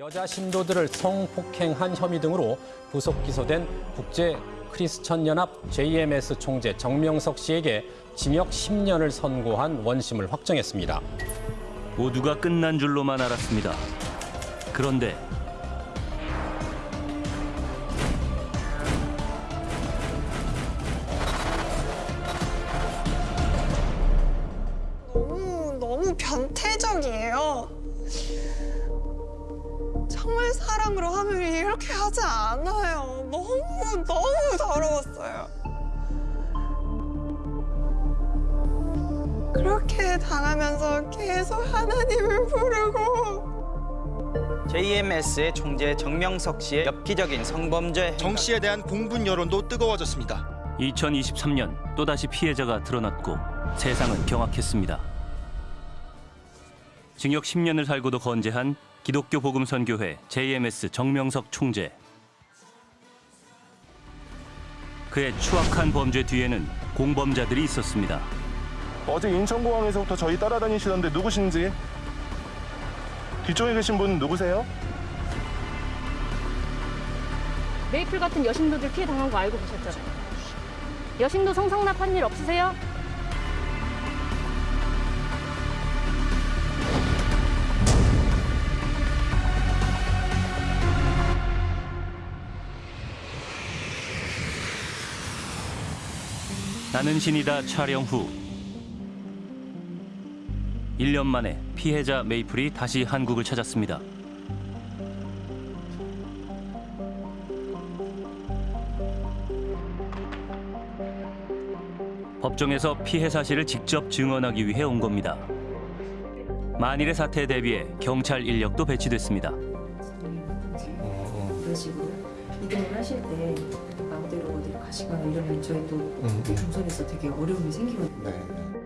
여자 신도들을 성폭행한 혐의 등으로 구속 기소된 국제 크리스천 연합 JMS 총재 정명석 씨에게 징역 10년을 선고한 원심을 확정했습니다. 모두가 끝난 줄로만 알았습니다. 그런데 하지 않아요. 너무 너무 더러웠어요. 그렇게 당하면서 계속 하나님을 부르고 JMS의 총재 정명석 씨의 엽기적인 성범죄 정 씨에 대한 공분 여론도 뜨거워졌습니다. 2023년 또다시 피해자가 드러났고 세상은 경악했습니다. 징역 10년을 살고도 건재한 기독교 복음선교회 JMS 정명석 총재. 그의 추악한 범죄 뒤에는 공범자들이 있었습니다. 어제 인천공항에서부터 저희 따라다니시던데 누구신지 뒤쪽에 계신 분 누구세요? 메이플 같은 여신도들 피해 당한 거 알고 계셨잖아요. 여신도 성상납한 일 없으세요? 나는 신이다 촬영 후 1년 만에 피해자 메이플이 다시 한국을 찾았습니다. 법정에서 피해 사실을 직접 증언하기 위해 온 겁니다. 만일의 사태에 대비해 경찰 인력도 배치됐습니다. 이런 식으로 이동을 하실 때 시거나 이러면 저희 또 동선에서 되게 어려움이 생기거든요.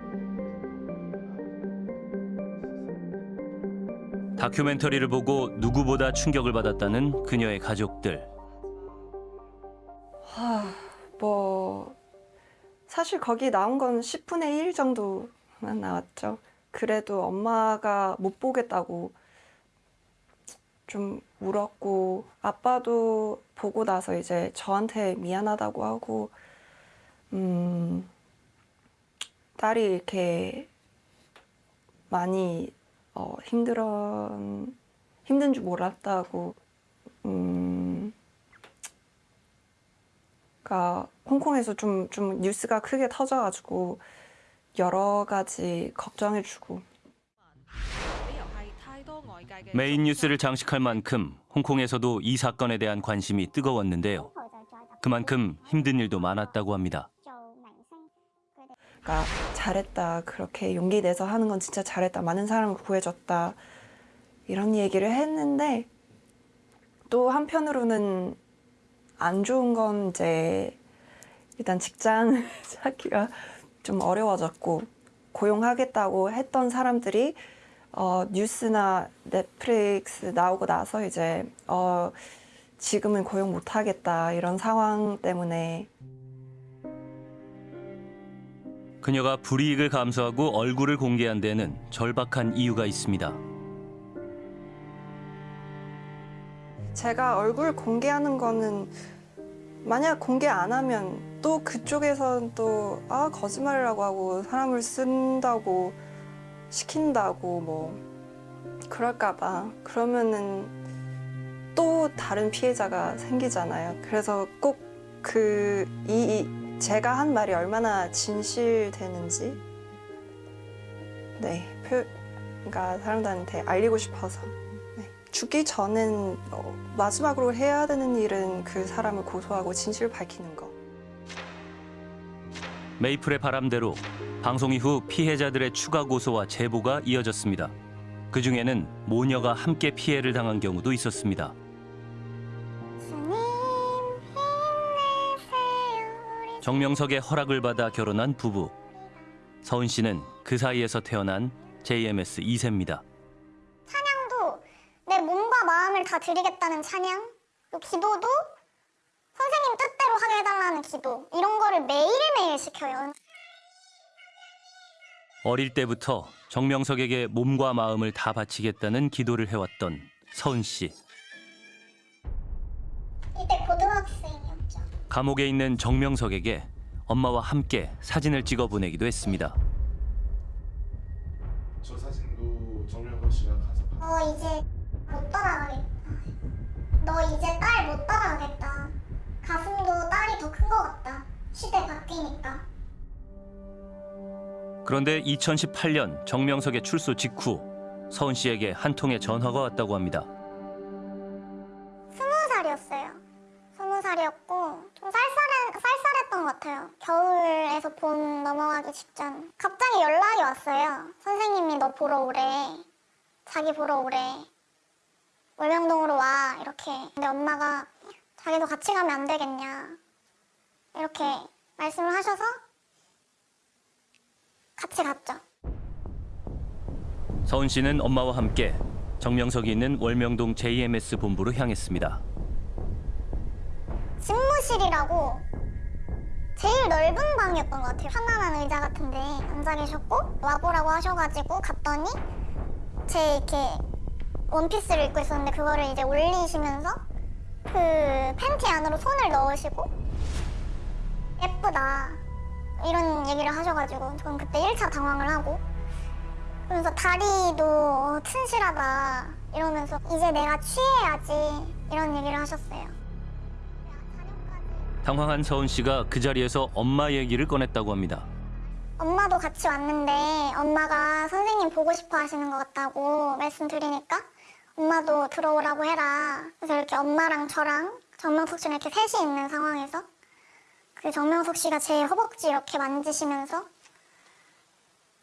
다큐멘터리를 보고 누구보다 충격을 받았다는 그녀의 가족들. 아, 뭐 사실 거기 나온 건 10분의 1 정도만 나왔죠. 그래도 엄마가 못 보겠다고 좀 울었고 아빠도 보고 나서 이제 저한테 미안하다고 하고 음 딸이 이렇게 많이 어, 힘들어 힘든 줄 몰랐다고 음 그러니까 홍콩에서 좀, 좀 뉴스가 크게 터져가지고 여러 가지 걱정해주고 메인 뉴스를 장식할 만큼 홍콩에서도 이 사건에 대한 관심이 뜨거웠는데요. 그만큼 힘든 일도 많았다고 합니다. 그러니까 잘했다 그렇게 용기 내서 하는 건 진짜 잘했다 많은 사람을 구해줬다 이런 얘기를 했는데 또 한편으로는 안 좋은 건 이제 일단 직장 찾기가 좀 어려워졌고 고용하겠다고 했던 사람들이 어, 뉴스나 넷플릭스 나오고 나서 이제 어, 지금은 고용 못하겠다 이런 상황 때문에 그녀가 불이익을 감수하고 얼굴을 공개한 데는 절박한 이유가 있습니다. 제가 얼굴 공개하는 거는 만약 공개 안 하면 또 그쪽에서는 또아 거짓말이라고 하고 사람을 쓴다고 시킨다고 뭐 그럴까 봐 그러면은 또 다른 피해자가 생기잖아요 그래서 꼭 그 이 제가 한 말이 얼마나 진실되는지 네 표, 그러니까 사람들한테 알리고 싶어서 네. 죽기 전엔 어, 마지막으로 해야 되는 일은 그 사람을 고소하고 진실 밝히는 거. 메이플의 바람대로 방송 이후 피해자들의 추가 고소와 제보가 이어졌습니다. 그 중에는 모녀가 함께 피해를 당한 경우도 있었습니다. 정명석의 허락을 받아 결혼한 부부. 서은 씨는 그 사이에서 태어난 JMS 2세입니다. 찬양도 내 몸과 마음을 다 드리겠다는 찬양, 또 기도도 선생님 뜻대로 하게 해달라는 기도 이런 거를 매일매일 시켜요. 어릴 때부터 정명석에게 몸과 마음을 다 바치겠다는 기도를 해왔던 서은 씨. 이때 고등학생이었죠. 감옥에 있는 정명석에게 엄마와 함께 사진을 찍어 보내기도 했습니다. 저 사진도 정명석 씨가 가서 어 이제 못 따라가겠다. 너 이제 딸 못 따라가겠다. 가슴도 딸이 더 큰 것 같다. 시대 바뀌니까. 그런데 2018년 정명석의 출소 직후 서은 씨에게 한 통의 전화가 왔다고 합니다. 스무 살이었어요. 스무 살이었고 좀 쌀쌀한 쌀쌀했던 것 같아요. 겨울에서 봄 넘어가기 직전. 갑자기 연락이 왔어요. 선생님이 너 보러 오래. 자기 보러 오래. 월명동으로 와 이렇게. 근데 엄마가 자기도 같이 가면 안 되겠냐 이렇게 말씀을 하셔서 같이 갔죠. 서은 씨는 엄마와 함께 정명석이 있는 월명동 JMS 본부로 향했습니다. 집무실이라고 제일 넓은 방이었던 것 같아요. 편안한 의자 같은데 앉아 계셨고 와보라고 하셔가지고 갔더니 제 이렇게 원피스를 입고 있었는데 그거를 이제 올리시면서 그 팬티 안으로 손을 넣으시고 예쁘다 이런 얘기를 하셔가지고 저는 그때 1차 당황을 하고 그러면서 다리도 튼실하다 이러면서 이제 내가 취해야지 이런 얘기를 하셨어요. 당황한 서은 씨가 그 자리에서 엄마 얘기를 꺼냈다고 합니다. 엄마도 같이 왔는데 엄마가 선생님 보고 싶어 하시는 것 같다고 말씀드리니까 엄마도 들어오라고 해라. 그래서 이렇게 엄마랑 저랑 정명석 씨랑 이렇게 셋이 있는 상황에서 그 정명석 씨가 제 허벅지 이렇게 만지시면서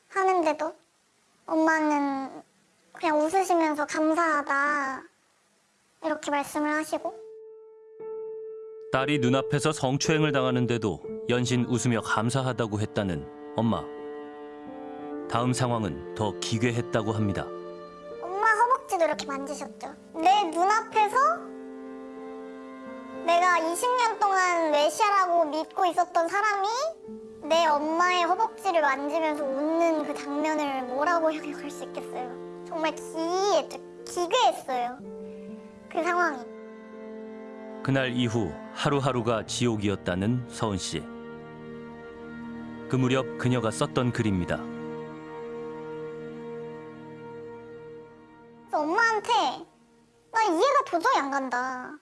하는데도 엄마는 그냥 웃으시면서 감사하다 이렇게 말씀을 하시고 딸이 눈앞에서 성추행을 당하는데도 연신 웃으며 감사하다고 했다는 엄마. 다음 상황은 더 기괴했다고 합니다. 허벅지도 이렇게 만지셨죠. 내 눈앞에서 내가 20년 동안 외시아라고 믿고 있었던 사람이 내 엄마의 허벅지를 만지면서 웃는 그 장면을 뭐라고 형용할 수 있겠어요. 정말 기이했죠. 기괴했어요. 그 상황이. 그날 이후 하루하루가 지옥이었다는 서은 씨. 그 무렵 그녀가 썼던 글입니다. 그래서 엄마한테 나 이해가 도저히 안 간다.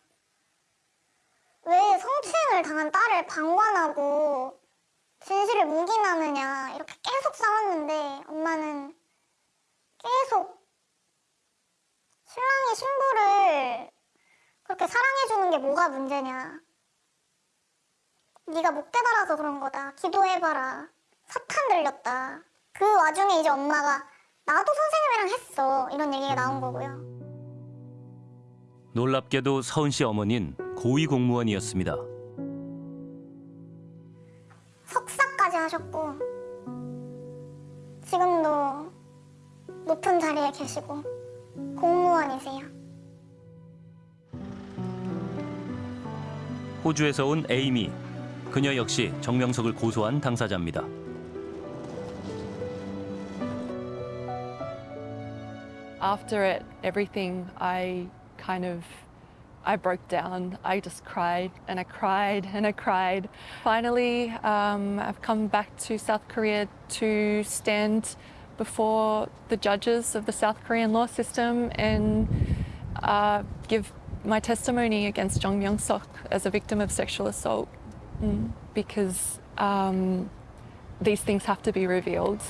왜 성추행을 당한 딸을 방관하고 진실을 묵인하느냐 이렇게 계속 싸웠는데 엄마는 계속 신랑이 신부를 그렇게 사랑해주는 게 뭐가 문제냐. 네가 못 깨달아서 그런 거다. 기도해봐라. 사탄 들렸다. 그 와중에 이제 엄마가 나도 선생님이랑 했어. 이런 얘기가 나온 거고요. 놀랍게도 서은 씨 어머니는 고위 공무원이었습니다. 석사까지 하셨고 지금도 높은 자리에 계시고 공무원이세요. 호주에서 온 에이미. 그녀 역시 정명석을 고소한 당사자입니다. after it, everything, I kind of, I broke down. I just cried and I cried and I cried. Finally, um, I've come back to South Korea to stand before the judges of the South Korean law system and uh, give my testimony against Jong Myung Sok as a victim of sexual assault mm, because um, these things have to be revealed.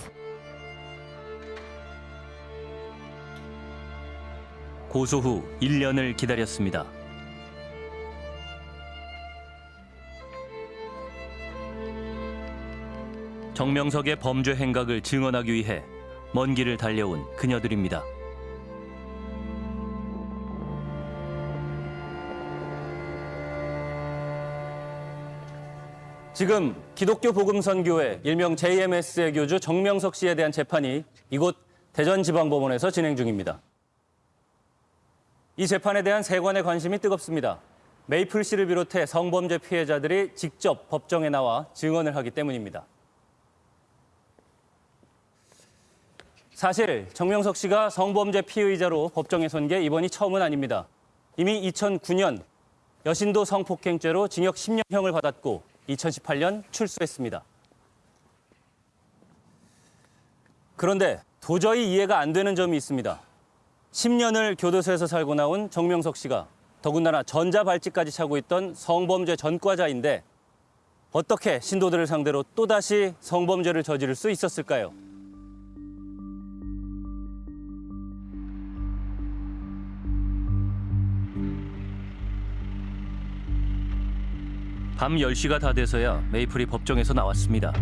고소 후 1년을 기다렸습니다. 정명석의 범죄 행각을 증언하기 위해 먼 길을 달려온 그녀들입니다. 지금 기독교 복음선교회 일명 JMS의 교주 정명석 씨에 대한 재판이 이곳 대전지방법원에서 진행 중입니다. 이 재판에 대한 세관의 관심이 뜨겁습니다. 메이플 씨를 비롯해 성범죄 피해자들이 직접 법정에 나와 증언을 하기 때문입니다. 사실 정명석 씨가 성범죄 피의자로 법정에 선 게 이번이 처음은 아닙니다. 이미 2009년 여신도 성폭행죄로 징역 10년형을 받았고 2018년 출소했습니다. 그런데 도저히 이해가 안 되는 점이 있습니다. 10년을 교도소에서 살고 나온 정명석 씨가 더군다나 전자발찌까지 차고 있던 성범죄 전과자인데 어떻게 신도들을 상대로 또다시 성범죄를 저지를 수 있었을까요? 밤 10시가 다 돼서야 메이플이 법정에서 나왔습니다.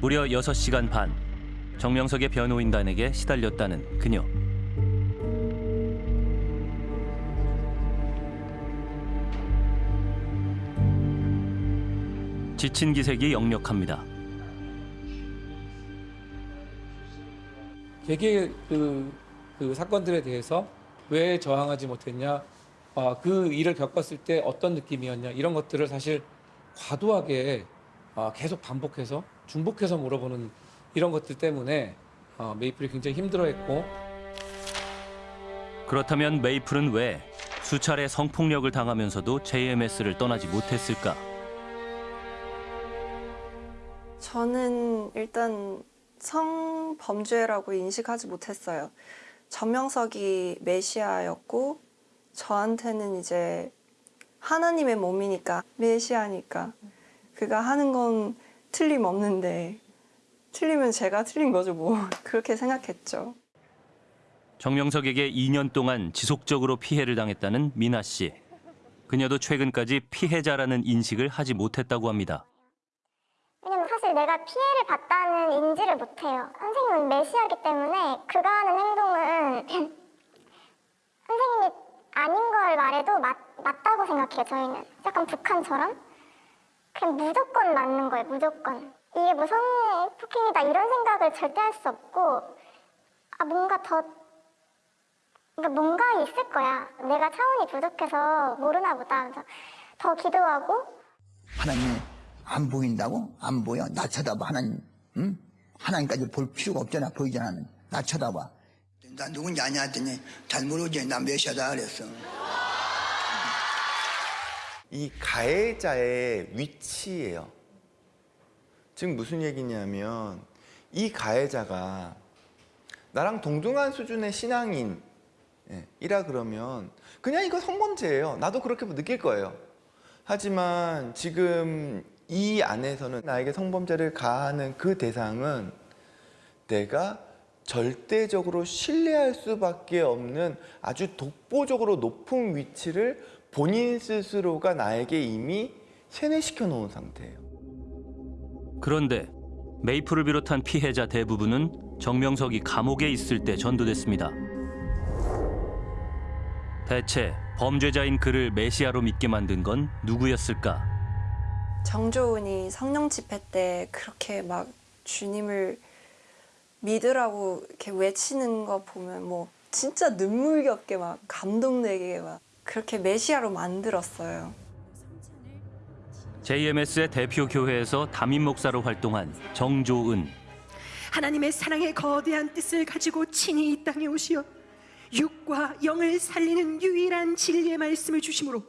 무려 6시간 반 정명석의 변호인단에게 시달렸다는 그녀. 지친 기색이 역력합니다. 개개 그, 그 사건들에 대해서 왜 저항하지 못했냐, 아, 그 일을 겪었을 때 어떤 느낌이었냐 이런 것들을 사실 과도하게 아, 계속 반복해서 중복해서 물어보는 이런 것들 때문에 아, 메이플이 굉장히 힘들어했고 그렇다면 메이플은 왜 수차례 성폭력을 당하면서도 JMS를 떠나지 못했을까? 저는 일단 성범죄라고 인식하지 못했어요. 전명석이 메시아였고 저한테는 이제 하나님의 몸이니까 메시아니까 그가 하는 건 틀림없는데 틀리면 제가 틀린 거죠 뭐 그렇게 생각했죠. 정명석에게 2년 동안 지속적으로 피해를 당했다는 미나 씨. 그녀도 최근까지 피해자라는 인식을 하지 못했다고 합니다. 왜냐면 사실 내가 피해를 봤다는 인지를 못해요. 선생님은 메시아기 때문에 그가 하는 행동은 선생님이 아닌 걸 말해도 맞, 맞다고 생각해요, 저희는. 약간 북한처럼. 그냥 무조건 맞는 거예요, 무조건. 이게 뭐 성폭행이다 이런 생각을 절대 할 수 없고 아 뭔가 더 그러니까 뭔가 있을 거야. 내가 차원이 부족해서 모르나 보다. 그래서 더 기도하고 하나님 안 보인다고? 안 보여? 나 쳐다봐 하나님 응? 하나님까지 볼 필요가 없잖아 보이잖아 나 쳐다봐 나 누군지 아냐 했더니 잘 모르지 나 메시아다 그랬어 이 가해자의 위치예요. 즉 무슨 얘기냐면 이 가해자가 나랑 동등한 수준의 신앙인 예, 이라 그러면 그냥 이거 성범죄예요. 나도 그렇게 느낄 거예요. 하지만 지금 이 안에서는 나에게 성범죄를 가하는 그 대상은 내가 절대적으로 신뢰할 수밖에 없는 아주 독보적으로 높은 위치를 본인 스스로가 나에게 이미 세뇌시켜 놓은 상태예요. 그런데 메이플을 비롯한 피해자 대부분은 정명석이 감옥에 있을 때 전도됐습니다. 대체 범죄자인 그를 메시아로 믿게 만든 건 누구였을까? 정조은이 성령 집회 때 그렇게 막 주님을 믿으라고 이렇게 외치는 거 보면 뭐 진짜 눈물겹게 막 감동되게 막 그렇게 메시아로 만들었어요. JMS의 대표 교회에서 담임 목사로 활동한 정조은. 하나님의 사랑의 거대한 뜻을 가지고 친히 이 땅에 오시어 육과 영을 살리는 유일한 진리의 말씀을 주심으로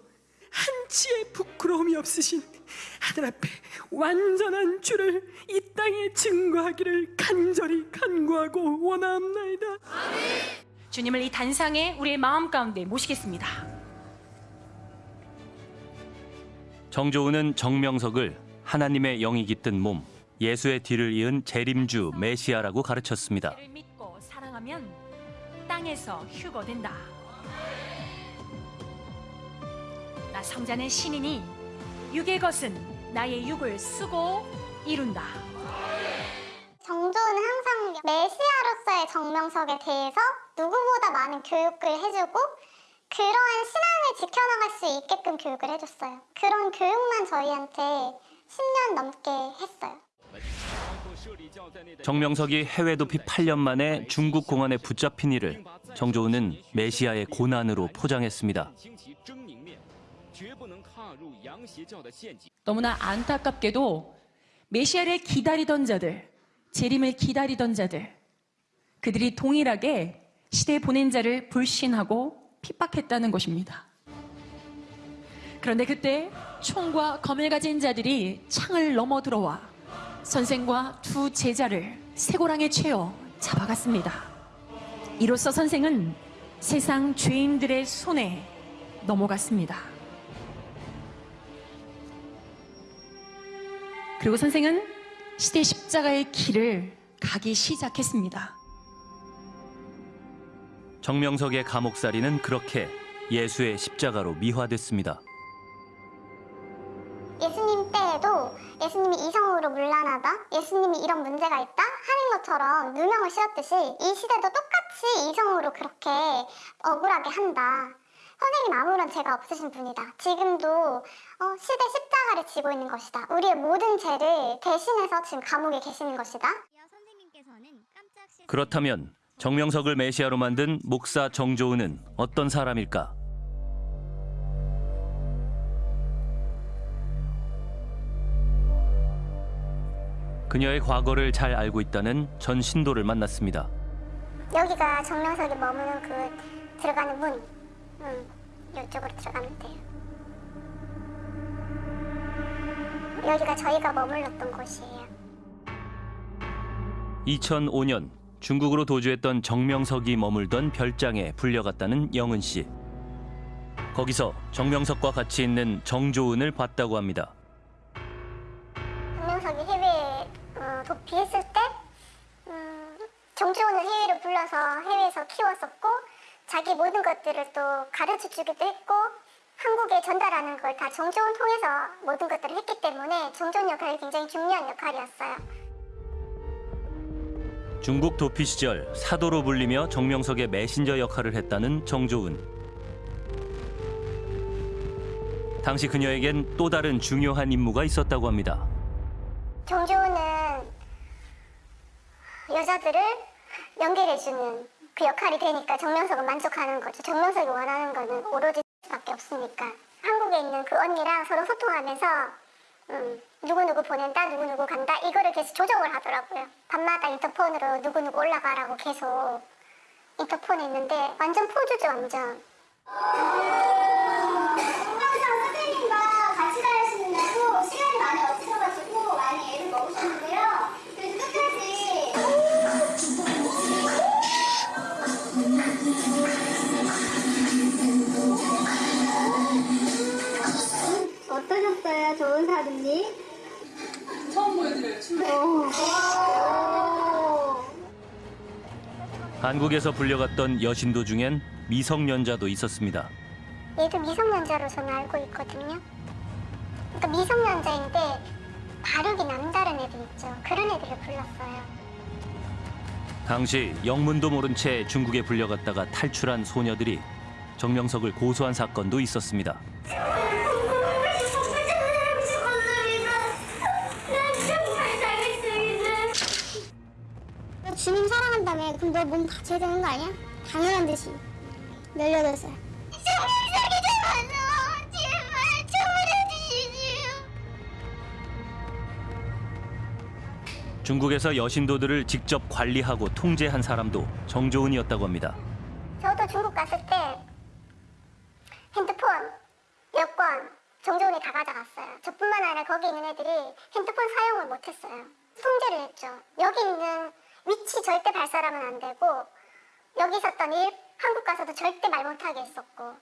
한치의 부끄러움이 없으신 하늘 앞에 완전한 주를 이 땅에 증거하기를 간절히 간구하고 원하옵나이다. 주님을 이 단상에 우리의 마음 가운데 모시겠습니다. 정조은은 정명석을 하나님의 영이 깃든 몸, 예수의 뒤를 이은 재림주 메시아라고 가르쳤습니다. 를 믿고 사랑하면 땅에서 휴거된다. 나 성자는 신이니 육의 것은 나의 육을 쓰고 이룬다. 정조는 항상 메시아로서의 정명석에 대해서 누구보다 많은 교육을 해주고 그러한 신앙을 지켜나갈 수 있게끔 교육을 해줬어요. 그런 교육만 저희한테 10년 넘게 했어요. 정명석이 해외 도피 8년 만에 중국 공안에 붙잡힌 이를 정조은은 메시아의 고난으로 포장했습니다. 너무나 안타깝게도 메시아를 기다리던 자들, 재림을 기다리던 자들, 그들이 동일하게 시대 보낸 자를 불신하고 핍박했다는 것입니다. 그런데 그때 총과 검을 가진 자들이 창을 넘어 들어와 선생과 두 제자를 쇠고랑에 채워 잡아갔습니다. 이로써 선생은 세상 죄인들의 손에 넘어갔습니다. 그리고 선생은 시대 십자가의 길을 가기 시작했습니다. 정명석의 감옥살이는 그렇게 예수의 십자가로 미화됐습니다. 예수님 때에도 예수님이 이성으로 물란하다, 예수님이 이런 문제가 있다 하는 것처럼 누명을 씌웠듯이 이 시대도 똑같이 이성으로 그렇게 억울하게 한다. 선생님 아무런 죄가 없으신 분이다. 지금도 어, 시대 십자가를 지고 있는 것이다. 우리의 모든 죄를 대신해서 지금 감옥에 계시는 것이다. 그렇다면 정명석을 메시아로 만든 목사 정조은은 어떤 사람일까? 그녀의 과거를 잘 알고 있다는 전 신도를 만났습니다. 여기가 정명석이 머무는 그 들어가는 문. 음, 이쪽으로 들어가면 돼요. 여기가 저희가 머물렀던 곳이에요. 2005년 중국으로 도주했던 정명석이 머물던 별장에 불려갔다는 영은 씨. 거기서 정명석과 같이 있는 정조은을 봤다고 합니다. 정명석이 해외에 어, 도피했을 때 음, 정주원을 해외로 불러서 해외에서 키웠었고 자기 모든 것들을 또 가르쳐 주기도 했고 한국에 전달하는 걸 다 정조원 통해서 모든 것들을 했기 때문에 정조원 역할이 굉장히 중요한 역할이었어요. 중국 도피 시절 사도로 불리며 정명석의 메신저 역할을 했다는 정조은. 당시 그녀에겐 또 다른 중요한 임무가 있었다고 합니다. 정조원은 여자들을 연결해주는 그 역할이 되니까 정명석은 만족하는 거죠. 정명석이 원하는 거는 오로지 밖에 없으니까. 한국에 있는 그 언니랑 서로 소통하면서 음, 누구누구 보낸다, 누구누구 간다 이거를 계속 조정을 하더라고요. 밤마다 인터폰으로 누구누구 올라가라고 계속 인터폰에 있는데 완전 포주죠, 완전. 선생님과 같이 어떠셨어요, 좋은 사부님? 처음 보여드려요, 춤을. 한국에서 불려갔던 여신도 중엔 미성년자도 있었습니다. 얘도 미성년자로 저는 알고 있거든요. 그러니까 미성년자인데 발육이 남다른 애들 있죠. 그런 애들을 불렀어요. 당시 영문도 모른 채 중국에 불려갔다가 탈출한 소녀들이 정명석을 고소한 사건도 있었습니다. 한다며 그럼 너몸 바쳐야 되는 거 아니야? 당연한 듯이 18살 중국에서 여신도들을 직접 관리하고 통제한 사람도 정조은이었다고 합니다. 저도 중국 갔을 때 핸드폰, 여권, 정조원이 다 가져갔어요. 저뿐만 아니라 거기 있는 애들이 핸드폰 사용을 못했어요. 통제를 했죠. 여기 있는 위치 절대 발사하면 안 되고 여기 있었던 일 한국 가서도 절대 말 못하게 했었고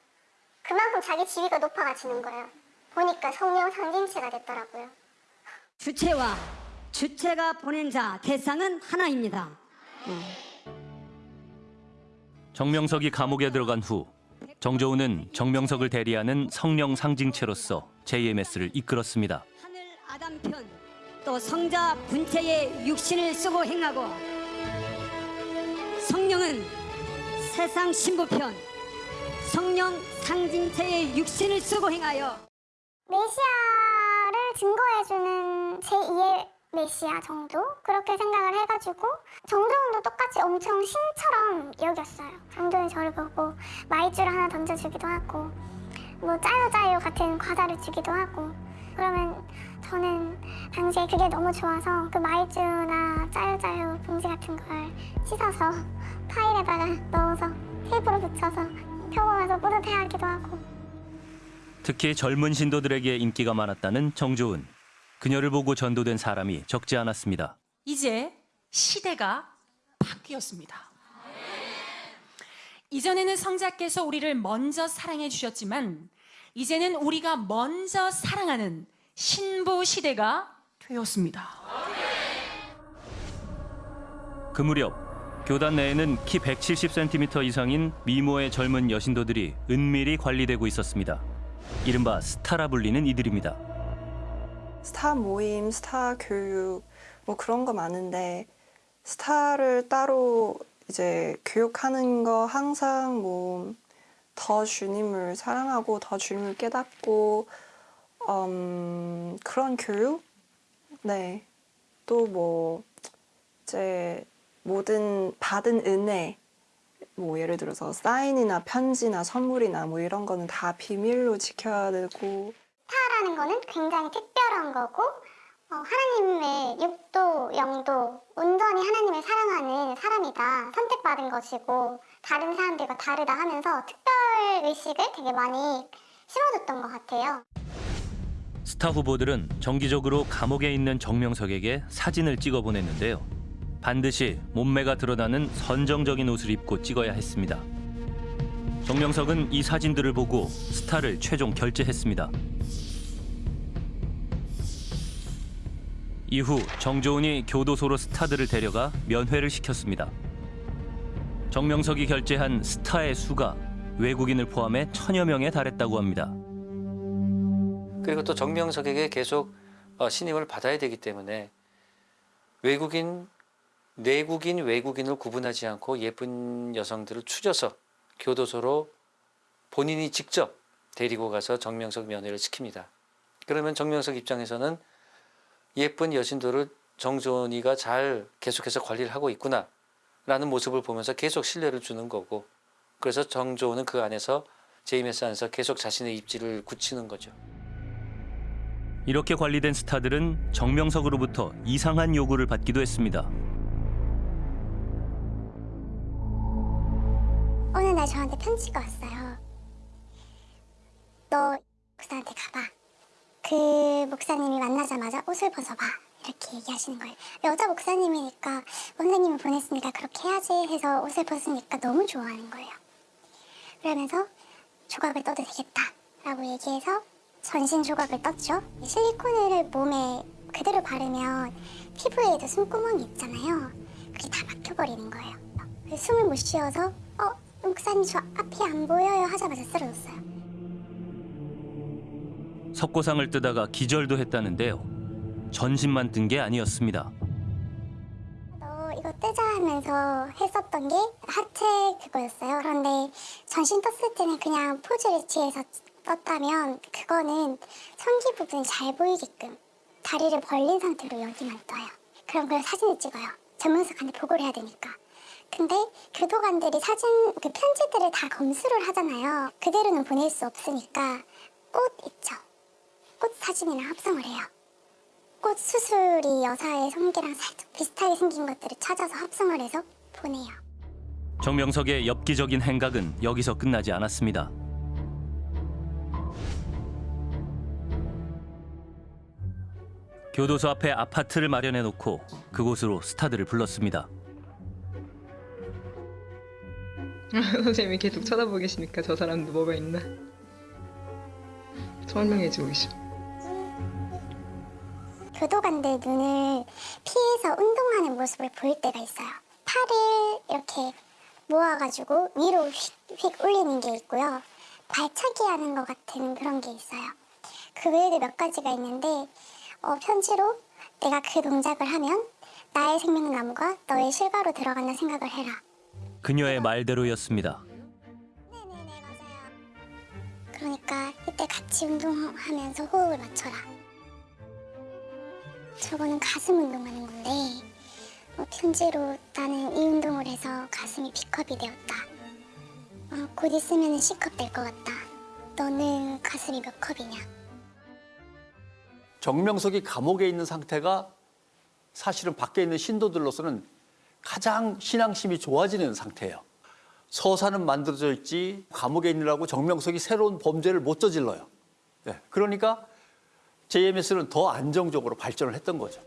그만큼 자기 지위가 높아가지는 거예요. 보니까 성령 상징체가 됐더라고요. 주체와 주체가 보낸 자 대상은 하나입니다. 정명석이 감옥에 들어간 후 정조은은 정명석을 대리하는 성령 상징체로서 JMS를 이끌었습니다. 아담편 또 성자 분체의 육신을 쓰고 행하고 성령은 세상 신부편 성령 상징체의 육신을 쓰고 행하여 메시아를 증거해주는 제2의 메시아 정도? 그렇게 생각을 해가지고 정조원도 똑같이 엄청 신처럼 여겼어요. 정조원이 저를 보고 마이쮸를 하나 던져주기도 하고 뭐 짜요 짜요 같은 과자를 주기도 하고 그러면 저는 당시에 그게 너무 좋아서 그 마이쮸나 짜요짜요 봉지 같은 걸 씻어서 파일에다가 넣어서 테이프로 붙여서 펴보면서 뿌듯해하기도 하고 특히 젊은 신도들에게 인기가 많았다는 정조은. 그녀를 보고 전도된 사람이 적지 않았습니다. 이제 시대가 바뀌었습니다. 이전에는 성자께서 우리를 먼저 사랑해 주셨지만 이제는 우리가 먼저 사랑하는 신부 시대가 되었습니다. 그 무렵 교단 내에는 키 170cm 이상인 미모의 젊은 여신도들이 은밀히 관리되고 있었습니다. 이른바 스타라 불리는 이들입니다. 스타 모임, 스타 교육 뭐 그런 거 많은데 스타를 따로 이제 교육하는 거 항상 뭐 더 주님을 사랑하고 더 주님을 깨닫고 음, 그런 교육 네. 또 뭐 이제 모든 받은 은혜 뭐 예를 들어서 사인이나 편지나 선물이나 뭐 이런 거는 다 비밀로 지켜야 되고 스타라는 거는 굉장히 특별한 거고 어, 하나님의 육도, 영도, 온전히 하나님을 사랑하는 사람이다. 선택받은 것이고 다른 사람들과 다르다 하면서 특별 의식을 되게 많이 심어줬던 것 같아요. 스타 후보들은 정기적으로 감옥에 있는 정명석에게 사진을 찍어 보냈는데요. 반드시 몸매가 드러나는 선정적인 옷을 입고 찍어야 했습니다. 정명석은 이 사진들을 보고 스타를 최종 결제했습니다. 이후 정조은이 교도소로 스타들을 데려가 면회를 시켰습니다. 정명석이 결제한 스타의 수가 외국인을 포함해 천여 명에 달했다고 합니다. 그리고 또 정명석에게 계속 어, 신임을 받아야 되기 때문에 외국인, 내국인, 외국인을 구분하지 않고 예쁜 여성들을 추려서 교도소로 본인이 직접 데리고 가서 정명석 면회를 시킵니다. 그러면 정명석 입장에서는 예쁜 여신들을 정조은이가 잘 계속해서 관리를 하고 있구나 라는 모습을 보면서 계속 신뢰를 주는 거고 그래서 정조은은 그 안에서 제이메스 안에서 계속 자신의 입지를 굳히는 거죠. 이렇게 관리된 스타들은 정명석으로부터 이상한 요구를 받기도 했습니다. 어느 날 저한테 편지가 왔어요. 너 목사한테 가봐. 그 목사님이 만나자마자 옷을 벗어봐. 이렇게 얘기하시는 거예요. 여자 목사님이니까 원장님을 보냈으니까 그렇게 해야지 해서 옷을 벗으니까 너무 좋아하는 거예요. 그러면서 조각을 떠도 되겠다 라고 얘기해서 전신 조각을 떴죠. 실리콘을 몸에 그대로 바르면 피부에도 숨구멍이 있잖아요. 그게 다 막혀버리는 거예요. 숨을 못 쉬어서 어 목사님 저 앞이 안 보여요 하자마자 쓰러졌어요. 석고상을 뜨다가 기절도 했다는데요. 전신만 뜬 게 아니었습니다. 너 이거 뜨자 하면서 했었던 게 하체 그거였어요. 그런데 전신 떴을 때는 그냥 포즈를 취해서 떴다면 그거는 성기 부분이 잘 보이게끔 다리를 벌린 상태로 여기만 떠요. 그럼 그걸 사진을 찍어요. 전문석한테 보고를 해야 되니까. 근데 교도관들이 사진 그 편지들을 다 검수를 하잖아요. 그대로는 보낼 수 없으니까 꽃 있죠. 꽃 사진이랑 합성을 해요. 꽃 수술이 여사의 성기랑 살짝 비슷하게 생긴 것들을 찾아서 합성을 해서 보내요. 정명석의 엽기적인 행각은 여기서 끝나지 않았습니다. 교도소 앞에 아파트를 마련해 놓고 그곳으로 스타들을 불렀습니다. 선생님이 계속 쳐다보고 계시니까 저 사람도 뭐가 있나 설명해주고 계셔. 교도관들 눈을 피해서 운동하는 모습을 보일 때가 있어요. 팔을 이렇게 모아가지고 위로 휙 휙 올리는 게 있고요. 발차기 하는 것 같은 그런 게 있어요. 그 외에도 몇 가지가 있는데 어, 편지로 내가 그 동작을 하면 나의 생명나무가 너의 실과로 들어간다 생각을 해라. 그녀의 말대로였습니다. 그러니까 이때 같이 운동하면서 호흡을 맞춰라. 저거는 가슴 운동하는 건데 어, 편지로 나는 이 운동을 해서 가슴이 B컵이 되었다. 어, 곧 있으면 C컵 될 것 같다. 너는 가슴이 몇 컵이냐? 정명석이 감옥에 있는 상태가 사실은 밖에 있는 신도들로서는 가장 신앙심이 좋아지는 상태예요. 서사는 만들어져 있지 감옥에 있느라고 정명석이 새로운 범죄를 못 저질러요. 네, 그러니까 JMS는 더 안정적으로 발전을 했던 거죠.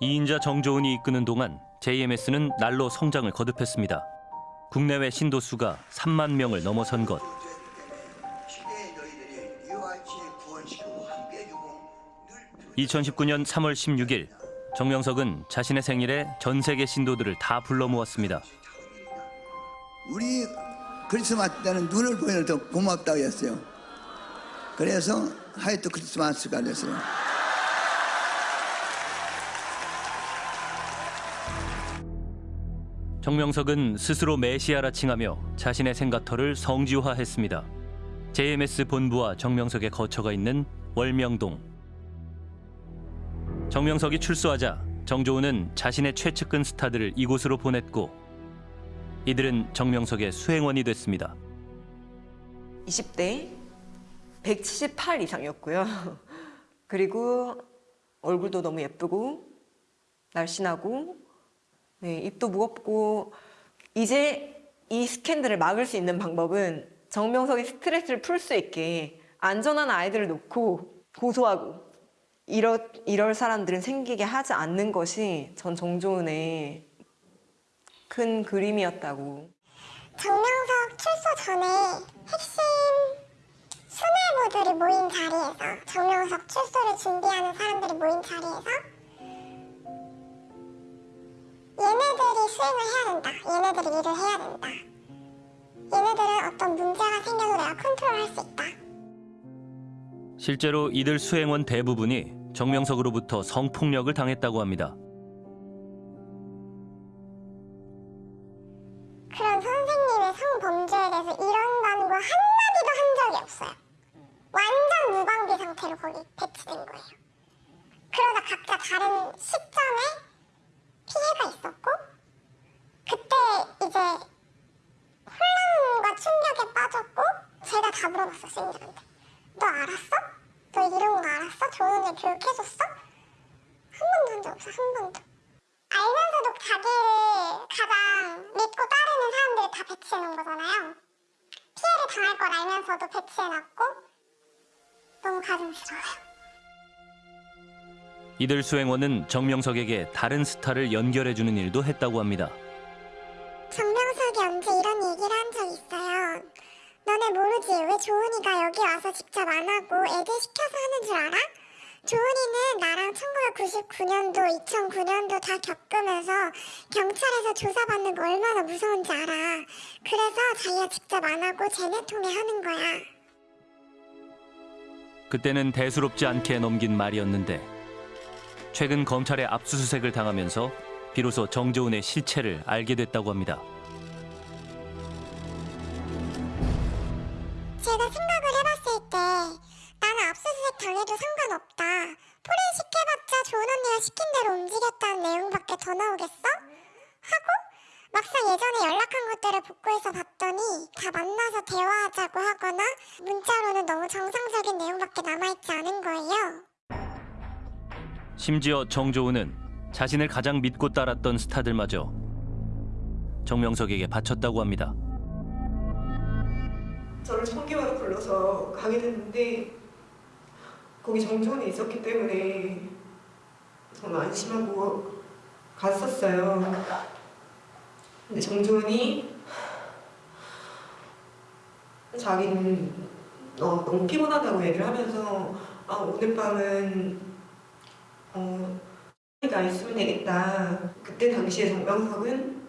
이인자 정조은이 이끄는 동안 JMS는 날로 성장을 거듭했습니다. 국내외 신도 수가 3만 명을 넘어선 것. 2019년 3월 16일 정명석은 자신의 생일에 전 세계 신도들을 다 불러 모았습니다. 우리 크리스마스 때는 눈을 보여서 더 고맙다고 했어요. 그래서 하이트 크리스마스가 됐어요. 정명석은 스스로 메시아라 칭하며 자신의 생가터를 성지화했습니다. JMS 본부와 정명석의 거처가 있는 월명동. 정명석이 출소하자 정조은은 자신의 최측근 스타들을 이곳으로 보냈고 이들은 정명석의 수행원이 됐습니다. 20대 178 이상이었고요. 그리고 얼굴도 너무 예쁘고 날씬하고 네, 입도 무겁고 이제 이 스캔들을 막을 수 있는 방법은 정명석이 스트레스를 풀 수 있게 안전한 아이들을 놓고 고소하고 이럴, 이럴 사람들은 생기게 하지 않는 것이 전 정조은의 큰 그림이었다고. 정명석 출소 전에 핵심 수뇌부들이 모인 자리에서 정명석 출소를 준비하는 사람들이 모인 자리에서 얘네들이 수행을 해야 된다. 얘네들이 일을 해야 된다. 얘네들은 어떤 문제가 생겨도 내가 컨트롤할 수 있다. 실제로 이들 수행원 대부분이 정명석으로부터 성폭력을 당했다고 합니다. 그런 선생님의 성범죄에 대해서 이런 단고 한마디도 한 적이 없어요. 완전 무방비 상태로 거기 배치된 거예요. 그러다 각자 다른 시점에 피해가 있었고 그때 이제 혼란과 충격에 빠졌고 제가 다 물어봤어 쌤들한테 너 알았어? 너 이런 거 알았어? 좋은 애 교육해줬어? 한 번도 한 적 없어 한 번도 알면서도 자기를 가장 믿고 따르는 사람들을 다 배치해 놓은 거잖아요 피해를 당할 걸 알면서도 배치해 놨고 너무 가슴스러워요 이들 수행원은 정명석에게 다른 스타를 연결해주는 일도 했다고 합니다. 정명석이 언제 이런 얘기를 한 적 있어요. 너네 모르지? 왜 조은이가 여기 와서 직접 안 하고 애들 시켜서 하는 줄 알아? 조은이는 나랑 1999년도, 2009년도 다 겪으면서 경찰에서 조사받는 거 얼마나 무서운지 알아. 그래서 자기가 직접 안 하고 쟤네 통해 하는 거야. 그때는 대수롭지 않게 넘긴 말이었는데 최근 검찰의 압수수색을 당하면서 비로소 정조은의 실체를 알게 됐다고 합니다. 제가 생각을 해봤을 때 나는 압수수색 당해도 상관없다. 포렌식 해봤자 좋은 언니가 시킨 대로 움직였다는 내용밖에 더 나오겠어? 하고 막상 예전에 연락한 것들을 복구해서 봤더니 다 만나서 대화하자고 하거나 문자로는 너무 정상적인 내용밖에 남아있지 않은 거예요. 심지어 정조은은 자신을 가장 믿고 따랐던 스타들마저 정명석에게 바쳤다고 합니다. 저를 청계화로 불러서 가게 됐는데 거기 정조원이 있었기 때문에 저는 안심하고 갔었어요. 근데 정조원이 자기는 어, 너무 피곤하다고 얘기를 하면서 아, 오늘 밤은 어, 가 있으면 되겠다. 그때 당시에 정명석은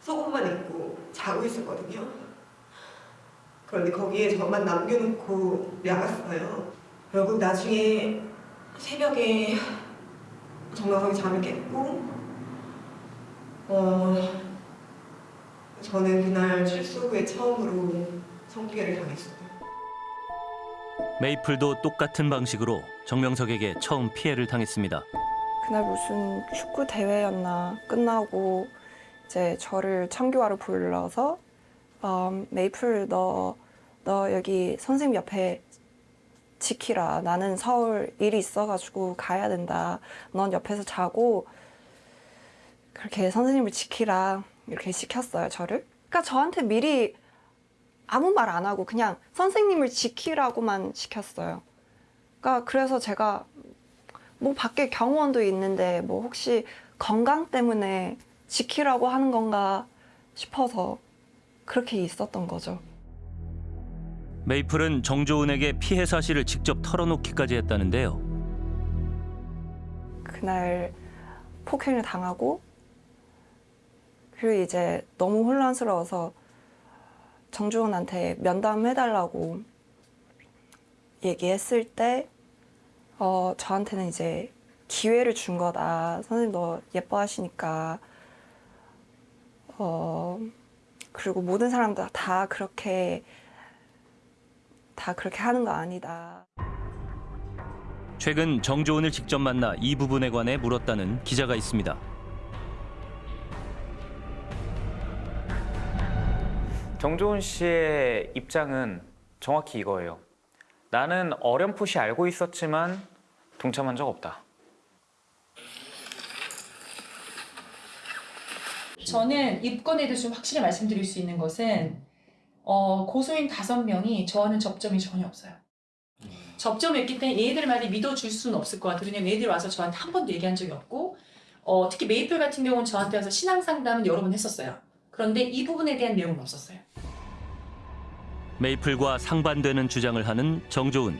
속옷만 입고 자고 있었거든요. 그런데 거기에 저만 남겨놓고 나갔어요. 결국 나중에 새벽에 정명석이 잠을 깼고 어, 저는 그날 출소 후에 처음으로 성기회를 당했어요. 메이플도 똑같은 방식으로 정명석에게 처음 피해를 당했습니다. 그날 무슨 축구 대회였나 끝나고 이제 저를 청교화로 불러서 어, 메이플 너, 너 여기 선생님 옆에 지키라. 나는 서울 일이 있어가지고 가야 된다. 넌 옆에서 자고 그렇게 선생님을 지키라. 이렇게 시켰어요, 저를. 그러니까 저한테 미리 아무 말 안 하고 그냥 선생님을 지키라고만 시켰어요. 그러니까 그래서 제가 뭐 밖에 경호원도 있는데 뭐 혹시 건강 때문에 지키라고 하는 건가 싶어서 그렇게 있었던 거죠. 메이플은 정조은에게 피해 사실을 직접 털어놓기까지 했다는데요. 그날 폭행을 당하고 그리고 이제 너무 혼란스러워서 정주원한테 면담해달라고 얘기했을 때 어, 저한테는 이제 기회를 준 거다. 선생님 너 예뻐하시니까 어, 그리고 모든 사람들 다 그렇게 다 그렇게 하는 거 아니다. 최근 정조은을 직접 만나 이 부분에 관해 물었다는 기자가 있습니다. 정조은 씨의 입장은 정확히 이거예요. 나는 어렴풋이 알고 있었지만 동참한 적 없다. 저는 입건에 대해서 좀 확실히 말씀드릴 수 있는 것은 어, 고소인 다섯 명이 저와는 접점이 전혀 없어요. 접점이 있기 때문에 얘네들 말이 믿어줄 수는 없을 것 같아요. 왜냐면 얘네들 와서 저한테 한 번도 얘기한 적이 없고 어, 특히 메이플 같은 경우는 저한테 와서 신앙 상담은 여러 번 했었어요. 그런데 이 부분에 대한 내용은 없었어요. 메이플과 상반되는 주장을 하는 정조은.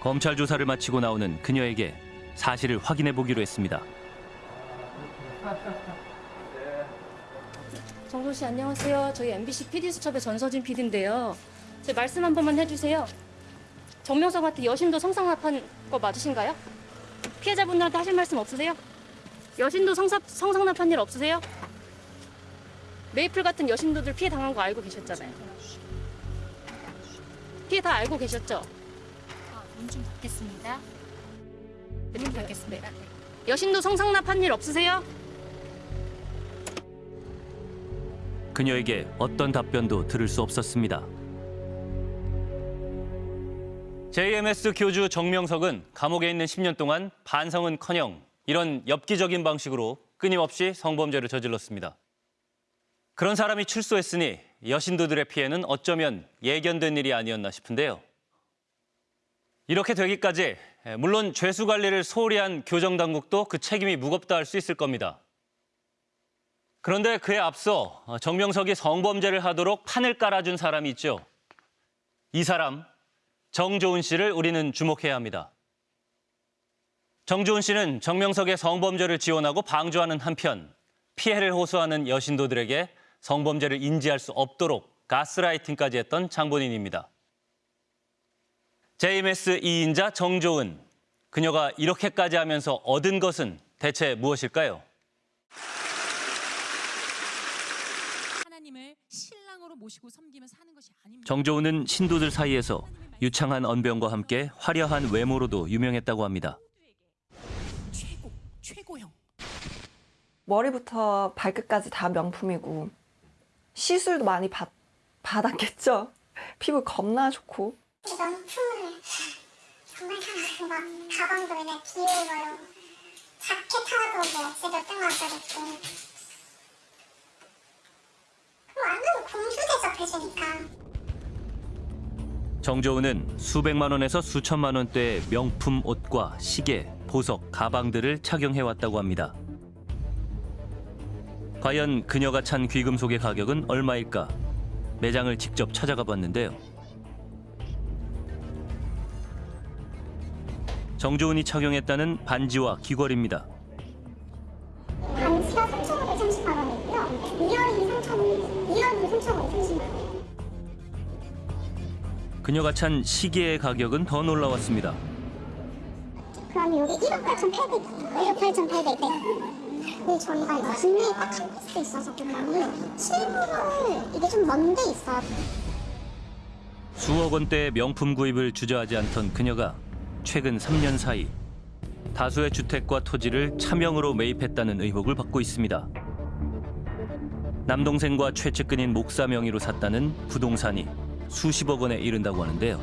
검찰 조사를 마치고 나오는 그녀에게 사실을 확인해 보기로 했습니다. 정조 씨 안녕하세요. 저희 MBC PD 수첩의 전서진 PD인데요. 제 말씀 한 번만 해주세요. 정명석한테 여신도 성상납한 거 맞으신가요? 피해자분들한테 하실 말씀 없으세요? 여신도 성사, 성상납한 일 없으세요? 메이플 같은 여신도들 피해 당한 거 알고 계셨잖아요. 피해 다 알고 계셨죠? 문좀 받겠습니다. 문 받겠습니다. 여신도 성상납한 일 없으세요? 그녀에게 어떤 답변도 들을 수 없었습니다. JMS 교주 정명석은 감옥에 있는 10년 동안 반성은커녕 이런 엽기적인 방식으로 끊임없이 성범죄를 저질렀습니다. 그런 사람이 출소했으니 여신도들의 피해는 어쩌면 예견된 일이 아니었나 싶은데요. 이렇게 되기까지 물론 죄수 관리를 소홀히 한 교정 당국도 그 책임이 무겁다 할 수 있을 겁니다. 그런데 그에 앞서 정명석이 성범죄를 하도록 판을 깔아준 사람이 있죠. 이 사람 정조은 씨를 우리는 주목해야 합니다. 정조은 씨는 정명석의 성범죄를 지원하고 방조하는 한편 피해를 호소하는 여신도들에게 성범죄를 인지할 수 없도록 가스라이팅까지 했던 장본인입니다. JMS 2인자 정조은. 그녀가 이렇게까지 하면서 얻은 것은 대체 무엇일까요? 하나님을 신랑으로 모시고 섬기며 사는 것이 아닙니다. 정조은은 신도들 사이에서 유창한 언변과 함께 화려한 외모로도 유명했다고 합니다. 최고, 최고형. 머리부터 발끝까지 다 명품이고 시술도 많이 받, 받았겠죠. 피부 겁나 좋고. 명품을 정말 사랑하고 막 가방도 맨날 귀여운 거요. 자켓 하나도 뭐 진짜 몇백만 원짜리 입고. 완전 공주 대접해주니까. 정조은은 수백만 원에서 수천만 원대의 명품 옷과 시계, 보석, 가방들을 착용해 왔다고 합니다. 과연 그녀가 찬 귀금속의 가격은 얼마일까? 매장을 직접 찾아가 봤는데요. 정조은이 착용했다는 반지와 귀걸이입니다. 반지가 3,530만 원이고요. 이어링이 3,000원, 이어링이 3,530만 원. 그녀가 찬 시계의 가격은 더 놀라웠습니다. 그럼 여기 1억 8,800, 1억 8,800대. 근데 저희가 국내에 딱 한 piece 있어서 그런지 실물은 이게 좀 먼데 있어요. 수억 원대의 명품 구입을 주저하지 않던 그녀가 최근 3년 사이 다수의 주택과 토지를 차명으로 매입했다는 의혹을 받고 있습니다. 남동생과 최측근인 목사 명의로 샀다는 부동산이 수십억 원에 이른다고 하는데요.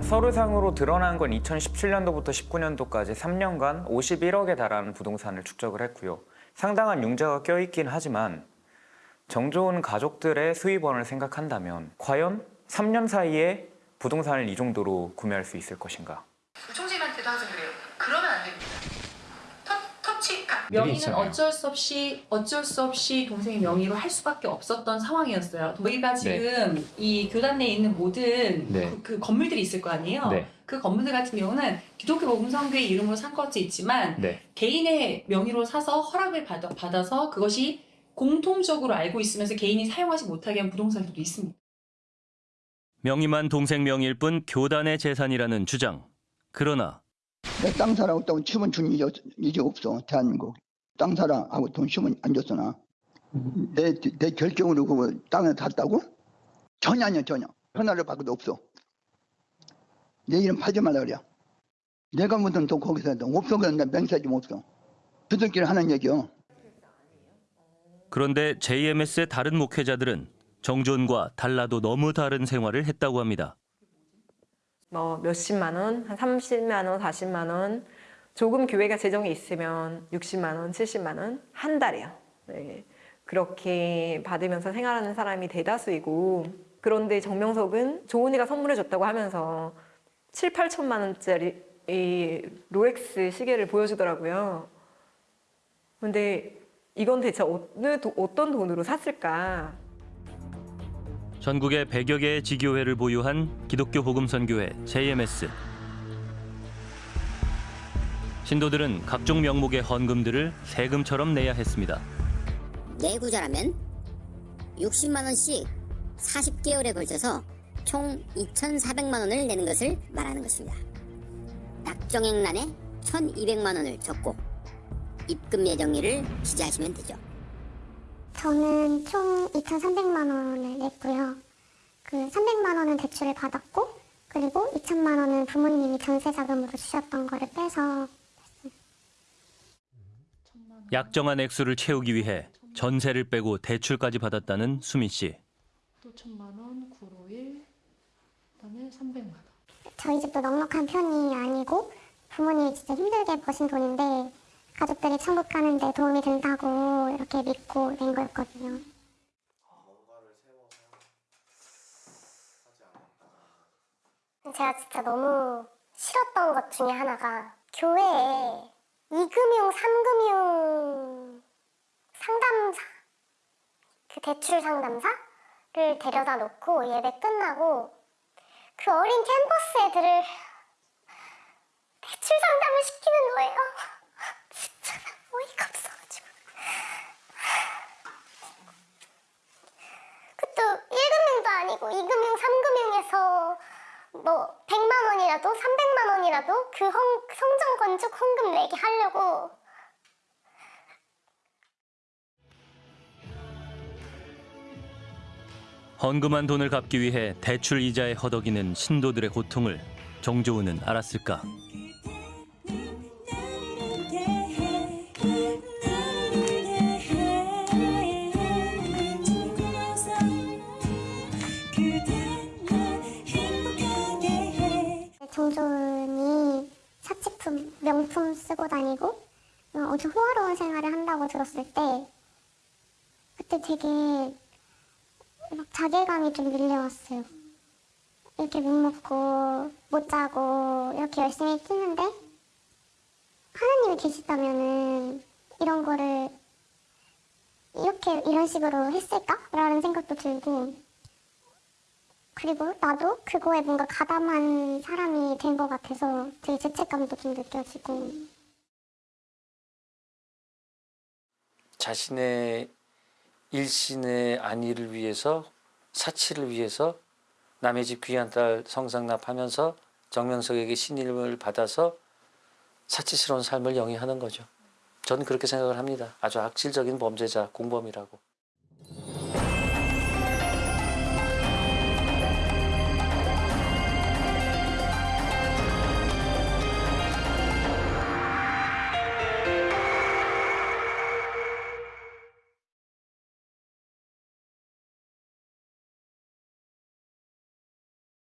서류상으로 드러난 건 2017년도부터 19년도까지 3년간 51억에 달하는 부동산을 축적을 했고요. 상당한 융자가 껴있긴 하지만 정조은 가족들의 수입원을 생각한다면 과연 3년 사이에 부동산을 이 정도로 구매할 수 있을 것인가? 명의는 있잖아요. 어쩔 수 없이 어쩔 수 없이 동생의 명의로 할 수밖에 없었던 상황이었어요. 저희가 지금 이 교단 내에 있는 모든 네. 그, 그 건물들이 있을 거 아니에요. 네. 그 건물들 같은 경우는 기독교 복음성교회 이름으로 산 것도 있지만 네. 개인의 명의로 사서 허락을 받아, 받아서 그것이 공통적으로 알고 있으면서 개인이 사용하지 못하게 한 부동산들도 있습니다. 명의만 동생 명의일 뿐 교단의 재산이라는 주장. 그러나 내 땅 사랑하고 치면 준 일이, 없- 일이 없어 대한민국. 땅 사랑하고 돈 치면 안 줬어 나내 내 결정으로 그 땅을 샀다고? 전혀 아니야 전혀. 하나를 받고도 없어. 내 이름 팔지 말라 그래 내가 묻은 돈 거기서 해도 없어. 그냥 내 맹세 좀 없어. 두들기를 하는 얘기요. 그런데 JMS의 다른 목회자들은 정조은과 달라도 너무 다른 생활을 했다고 합니다. 뭐 몇십만 원, 한 30만 원, 40만 원, 조금 교회가 재정이 있으면 60만 원, 70만 원 한 달이요. 네. 그렇게 받으면서 생활하는 사람이 대다수이고 그런데 정명석은 조은이가 선물해 줬다고 하면서 7, 8천만 원짜리 이 롤렉스 시계를 보여주더라고요. 근데 이건 대체 어느 도- 어떤 돈으로 샀을까? 전국에 100여 개의 지교회를 보유한 기독교 복음선교회 JMS. 신도들은 각종 명목의 헌금들을 세금처럼 내야 했습니다. 내구자라면 60만 원씩 40개월에 걸쳐서 총 2,400만 원을 내는 것을 말하는 것입니다. 낙정액란에 1,200만 원을 적고 입금 예정일을 기재하시면 되죠. 저는 총 2,300만 원을 냈고요. 그 300만 원은 대출을 받았고 그리고 2천만 원은 부모님이 전세 자금으로 주셨던 거를 빼서 약정한 액수를 채우기 위해 전세를 빼고 대출까지 받았다는 수민 씨. 또 천만 원, 951, 그다음에 300만 원. 저희 집도 넉넉한 편이 아니고 부모님이 진짜 힘들게 버신 돈인데 가족들이 천국 가는 데 도움이 된다고 이렇게 믿고 낸 거였거든요. 제가 진짜 너무 싫었던 것 중에 하나가 교회에 이금융, 삼금융 상담사, 그 대출 상담사를 데려다 놓고 예배 끝나고 그 어린 캠퍼스 애들을 대출 상담을 시키는 거예요. 어이가 없어가지고. 그것도 1금융도 아니고 2금융, 3금융에서 뭐 100만 원이라도 300만 원이라도 그 헌- 성전 건축 헌금 내게 하려고 헌금한 돈을 갚기 위해 대출 이자에 허덕이는 신도들의 고통을 정조은은 알았을까? 정조은이 사치품, 명품 쓰고 다니고 어, 아주 호화로운 생활을 한다고 들었을 때 그때 되게 막 자괴감이 좀 밀려왔어요. 이렇게 못 먹고 못 자고 이렇게 열심히 뛰는데 하나님이 계시다면은 이런 거를 이렇게 이런 식으로 했을까 라는 생각도 들고 그리고 나도 그거에 뭔가 가담한 사람이 된 것 같아서 되게 죄책감도 좀 느껴지고 자신의 일신의 안위를 위해서 사치를 위해서 남의 집 귀한 딸 성상납하면서 정명석에게 신임을 받아서 사치스러운 삶을 영위하는 거죠. 저는 그렇게 생각을 합니다. 아주 악질적인 범죄자, 공범이라고.